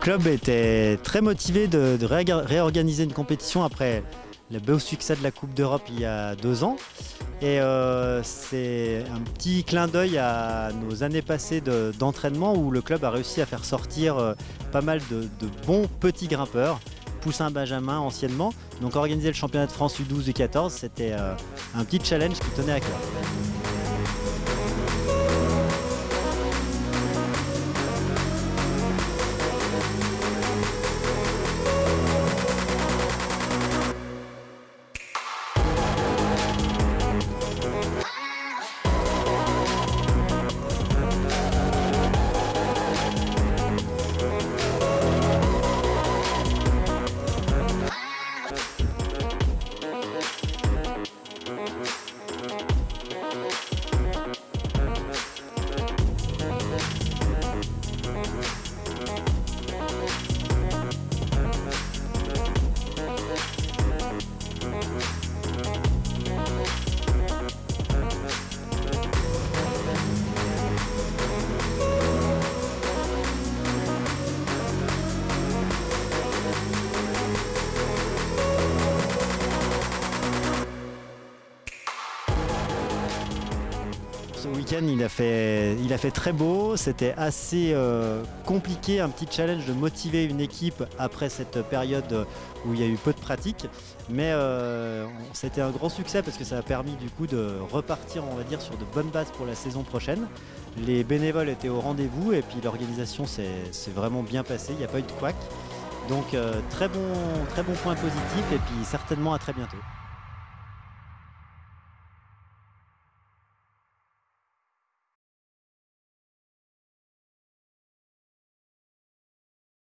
Le club était très motivé de, de réorga- réorganiser une compétition après le beau succès de la Coupe d'Europe il y a deux ans. Et euh, c'est un petit clin d'œil à nos années passées de- d'entraînement où le club a réussi à faire sortir euh, pas mal de, de bons petits grimpeurs, Poussin Benjamin anciennement. Donc organiser le championnat de France U12 U14, c'était euh, un petit challenge qui tenait à cœur. Ce week-end, il, a fait- très beau. C'était assez euh, compliqué, un petit challenge de motiver une équipe après cette période où il y a eu peu de pratique. Mais euh, c'était un grand succès parce que ça a permis du coup de repartir, on va dire, sur de bonnes bases pour la saison prochaine. Les bénévoles étaient au rendez-vous et puis l'organisation s'est vraiment bien passée. Il n'y a pas eu de couac. Donc euh, très bon, très bon point positif et puis certainement à très bientôt.